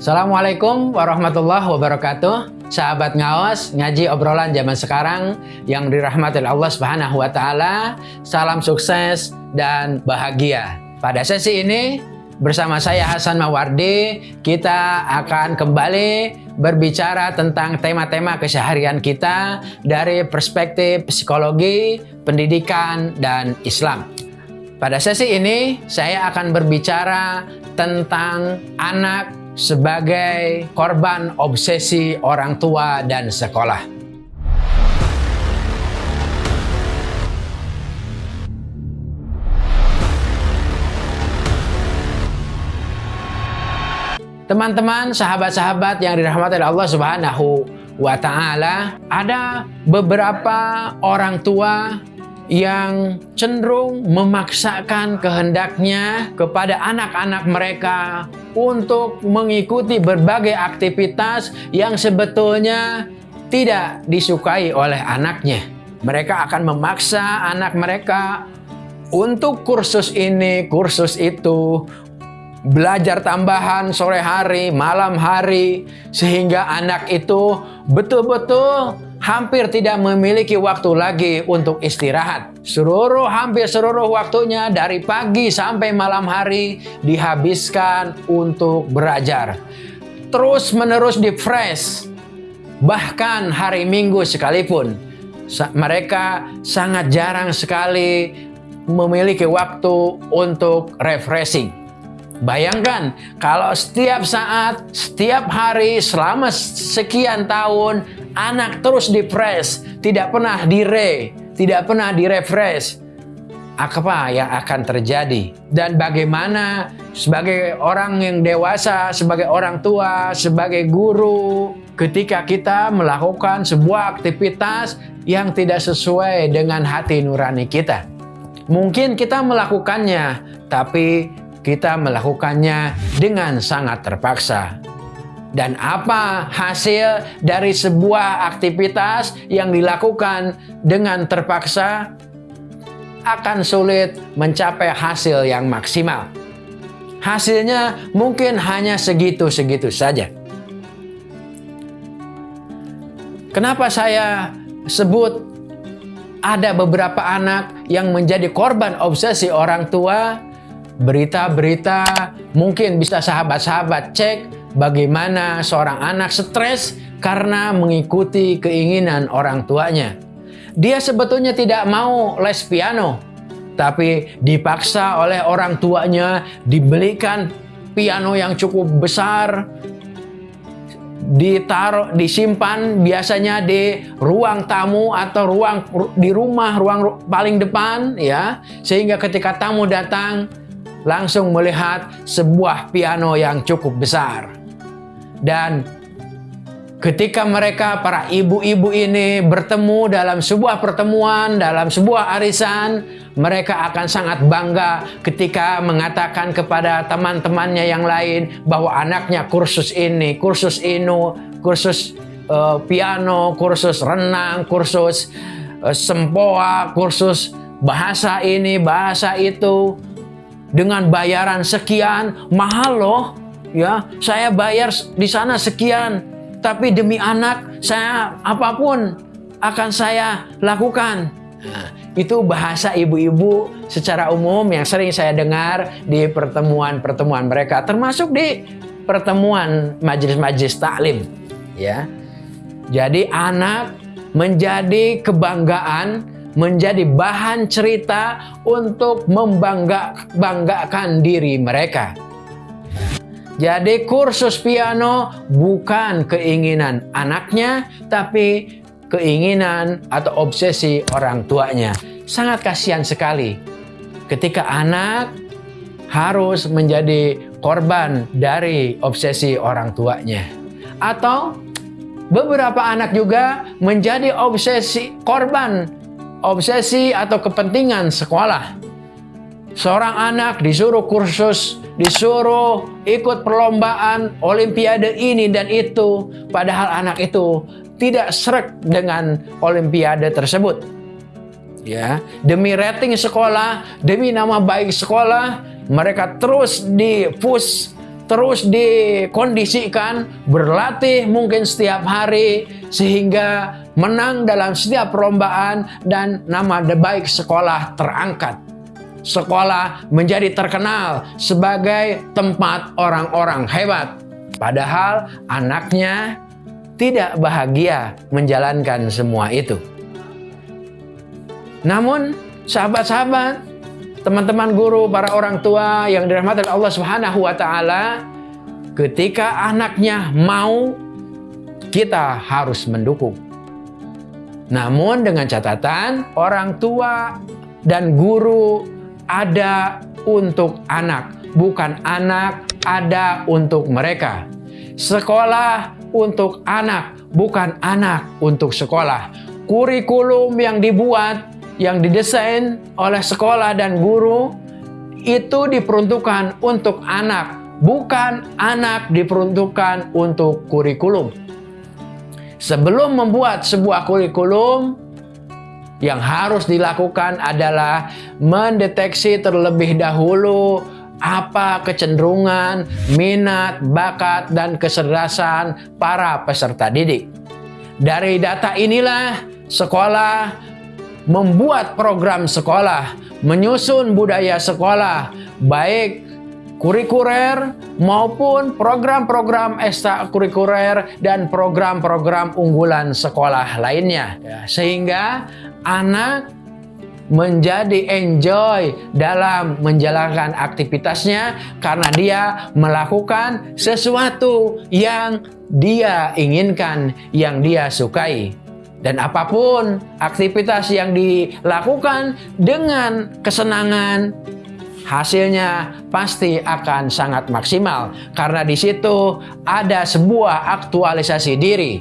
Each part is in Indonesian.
Assalamualaikum warahmatullahi wabarakatuh. Sahabat ngawas, ngaji obrolan zaman sekarang yang dirahmati Allah Subhanahu wa taala. Salam sukses dan bahagia. Pada sesi ini bersama saya Hasan Mawardi, kita akan kembali berbicara tentang tema-tema keseharian kita dari perspektif psikologi, pendidikan, dan Islam. Pada sesi ini saya akan berbicara tentang anak sebagai korban obsesi orang tua dan sekolah. Teman-teman, sahabat-sahabat yang dirahmati Allah Subhanahu wa taala, ada beberapa orang tua yang cenderung memaksakan kehendaknya kepada anak-anak mereka untuk mengikuti berbagai aktivitas yang sebetulnya tidak disukai oleh anaknya. Mereka akan memaksa anak mereka untuk kursus ini, kursus itu, belajar tambahan sore hari, malam hari, sehingga anak itu betul-betul hampir tidak memiliki waktu lagi untuk istirahat. Seluruh hampir seluruh waktunya dari pagi sampai malam hari dihabiskan untuk belajar. Terus menerus di fresh. Bahkan hari Minggu sekalipun mereka sangat jarang sekali memiliki waktu untuk refreshing. Bayangkan kalau setiap saat, setiap hari selama sekian tahun anak terus depres, tidak pernah dire, tidak pernah direfresh, apa yang akan terjadi? Dan bagaimana sebagai orang yang dewasa, sebagai orang tua, sebagai guru, ketika kita melakukan sebuah aktivitas yang tidak sesuai dengan hati nurani kita. Mungkin kita melakukannya, tapi kita melakukannya dengan sangat terpaksa. Dan apa hasil dari sebuah aktivitas yang dilakukan dengan terpaksa akan sulit mencapai hasil yang maksimal. Hasilnya mungkin hanya segitu-segitu saja. Kenapa saya sebut ada beberapa anak yang menjadi korban obsesi orang tua? Berita-berita mungkin bisa sahabat-sahabat cek bagaimana seorang anak stres karena mengikuti keinginan orang tuanya. Dia sebetulnya tidak mau les piano, tapi dipaksa oleh orang tuanya dibelikan piano yang cukup besar, ditaruh disimpan biasanya di ruang tamu atau ruang di rumah ruang paling depan ya sehingga ketika tamu datang langsung melihat sebuah piano yang cukup besar. Dan ketika mereka para ibu-ibu ini bertemu dalam sebuah pertemuan, dalam sebuah arisan, mereka akan sangat bangga ketika mengatakan kepada teman-temannya yang lain bahwa anaknya kursus ini, kursus ini, kursus uh, piano, kursus renang, kursus uh, sempoa, kursus bahasa ini, bahasa itu dengan bayaran sekian mahal loh ya. Saya bayar di sana sekian tapi demi anak saya apa pun akan saya lakukan. Nah, itu bahasa ibu-ibu secara umum yang sering saya dengar di pertemuan-pertemuan mereka termasuk di pertemuan majelis-majelis taklim ya. Jadi anak menjadi kebanggaan menjadi bahan cerita untuk membanggakan diri mereka jadi kursus piano bukan keinginan anaknya, tapi keinginan atau obsesi orang tuanya. Sangat kasihan sekali ketika anak harus menjadi korban dari obsesi orang tuanya. Atau beberapa anak juga menjadi obsesi korban obsesi atau kepentingan sekolah. Seorang anak disuruh kursus disuruh ikut perlombaan olimpiade ini dan itu padahal anak itu tidak serak dengan olimpiade tersebut ya demi rating sekolah demi nama baik sekolah mereka terus di push terus dikondisikan, berlatih mungkin setiap hari, sehingga menang dalam setiap perlombaan dan nama baik sekolah terangkat. Sekolah menjadi terkenal sebagai tempat orang-orang hebat. Padahal anaknya tidak bahagia menjalankan semua itu. Namun, sahabat-sahabat, teman-teman guru, para orang tua yang dirahmati Allah Subhanahu wa taala, ketika anaknya mau kita harus mendukung. Namun dengan catatan orang tua dan guru ada untuk anak, bukan anak ada untuk mereka. Sekolah untuk anak, bukan anak untuk sekolah. Kurikulum yang dibuat yang didesain oleh sekolah dan guru itu diperuntukkan untuk anak, bukan anak diperuntukkan untuk kurikulum. Sebelum membuat sebuah kurikulum, yang harus dilakukan adalah mendeteksi terlebih dahulu apa kecenderungan, minat, bakat, dan kecerdasan para peserta didik. Dari data inilah sekolah membuat program sekolah, menyusun budaya sekolah, baik kurikuler maupun program-program ekstrakurikuler dan program-program unggulan sekolah lainnya. Ya, sehingga anak menjadi enjoy dalam menjalankan aktivitasnya karena dia melakukan sesuatu yang dia inginkan, yang dia sukai. Dan apa pun aktivitas yang dilakukan dengan kesenangan, hasilnya pasti akan sangat maksimal. Karena di situ ada sebuah aktualisasi diri.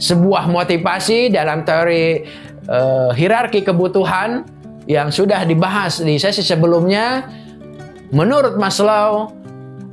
Sebuah motivasi dalam teori uh, hierarki kebutuhan yang sudah dibahas di sesi sebelumnya. Menurut Maslow,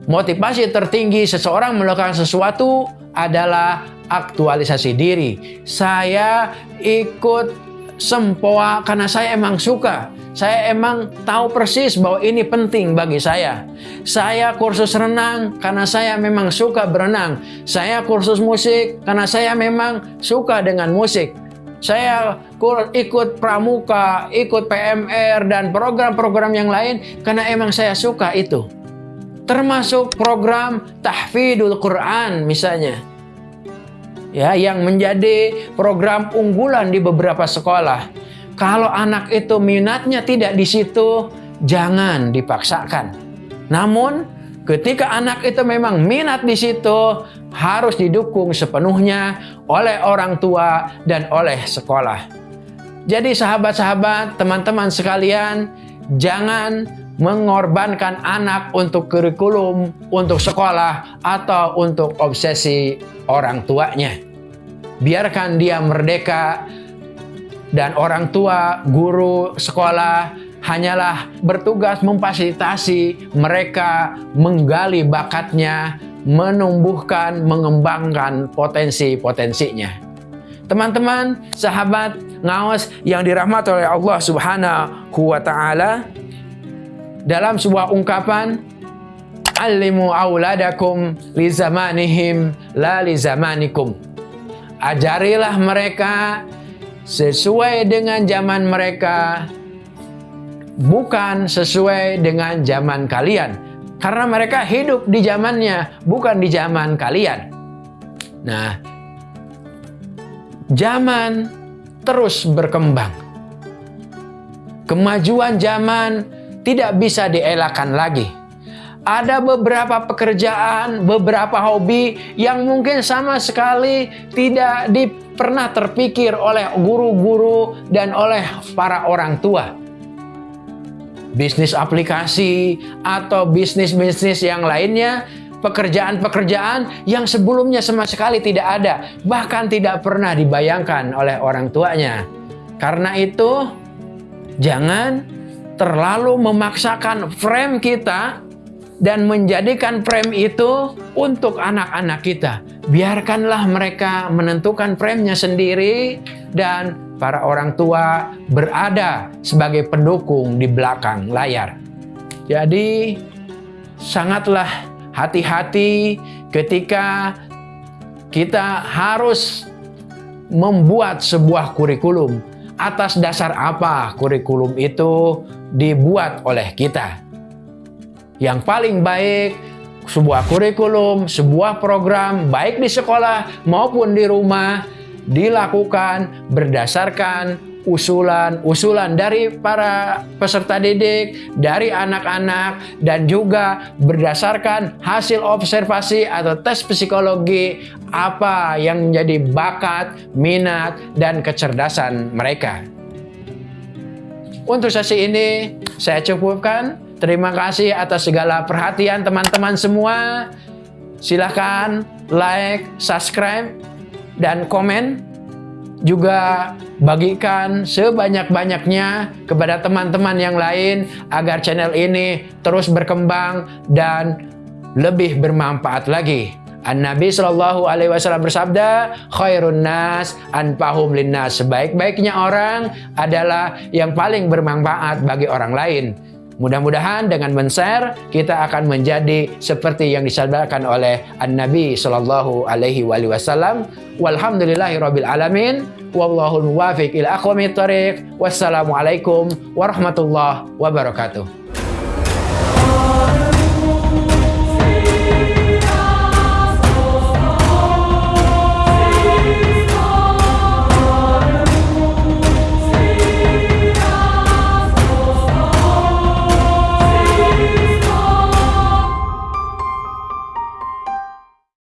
motivasi tertinggi seseorang melakukan sesuatu adalah aktualisasi diri. Saya ikut sempoa karena saya emang suka. Saya emang tahu persis bahwa ini penting bagi saya. Saya kursus renang karena saya memang suka berenang. Saya kursus musik karena saya memang suka dengan musik. Saya ikut pramuka, ikut PMR, dan program-program yang lain karena emang saya suka itu. Termasuk program tahfidul Quran misalnya ya yang menjadi program unggulan di beberapa sekolah. Kalau anak itu minatnya tidak di situ, jangan dipaksakan. Namun, ketika anak itu memang minat di situ, harus didukung sepenuhnya oleh orang tua dan oleh sekolah. Jadi sahabat-sahabat, teman-teman sekalian, jangan mengorbankan anak untuk kurikulum, untuk sekolah, atau untuk obsesi orang tuanya biarkan dia merdeka dan orang tua, guru, sekolah hanyalah bertugas memfasilitasi mereka menggali bakatnya, menumbuhkan, mengembangkan potensi-potensinya. Teman-teman, sahabat, ngawas yang dirahmati oleh Allah Subhanahu wa taala dalam sebuah ungkapan Alimu auladakum li zamanihim la li zamanikum Ajarilah mereka sesuai dengan zaman mereka, bukan sesuai dengan zaman kalian. Karena mereka hidup di zamannya, bukan di zaman kalian. Nah, zaman terus berkembang. Kemajuan zaman tidak bisa dielakkan lagi ada beberapa pekerjaan, beberapa hobi yang mungkin sama sekali tidak di, pernah terpikir oleh guru-guru dan oleh para orang tua. Bisnis aplikasi atau bisnis-bisnis yang lainnya, pekerjaan-pekerjaan yang sebelumnya sama sekali tidak ada, bahkan tidak pernah dibayangkan oleh orang tuanya. Karena itu, jangan terlalu memaksakan frame kita dan menjadikan frame itu untuk anak-anak kita. Biarkanlah mereka menentukan frame-nya sendiri dan para orang tua berada sebagai pendukung di belakang layar. Jadi sangatlah hati-hati ketika kita harus membuat sebuah kurikulum. Atas dasar apa kurikulum itu dibuat oleh kita? Yang paling baik sebuah kurikulum, sebuah program baik di sekolah maupun di rumah dilakukan berdasarkan usulan-usulan dari para peserta didik, dari anak-anak, dan juga berdasarkan hasil observasi atau tes psikologi apa yang menjadi bakat, minat, dan kecerdasan mereka. Untuk sesi ini, saya cukupkan. Terima kasih atas segala perhatian teman-teman semua. Silahkan like, subscribe, dan komen juga bagikan sebanyak-banyaknya kepada teman-teman yang lain agar channel ini terus berkembang dan lebih bermanfaat lagi. An Nabi Shallallahu Alaihi Wasallam bersabda, khairun nas anfahum linnas. Sebaik-baiknya orang adalah yang paling bermanfaat bagi orang lain. Mudah-mudahan dengan men-share kita akan menjadi seperti yang disabdakan oleh An-Nabi sallallahu alaihi wasallam. Walhamdulillahirabbil alamin. Muwafiq ila aqwamit thoriq. Wassalamualaikum warahmatullahi wabarakatuh.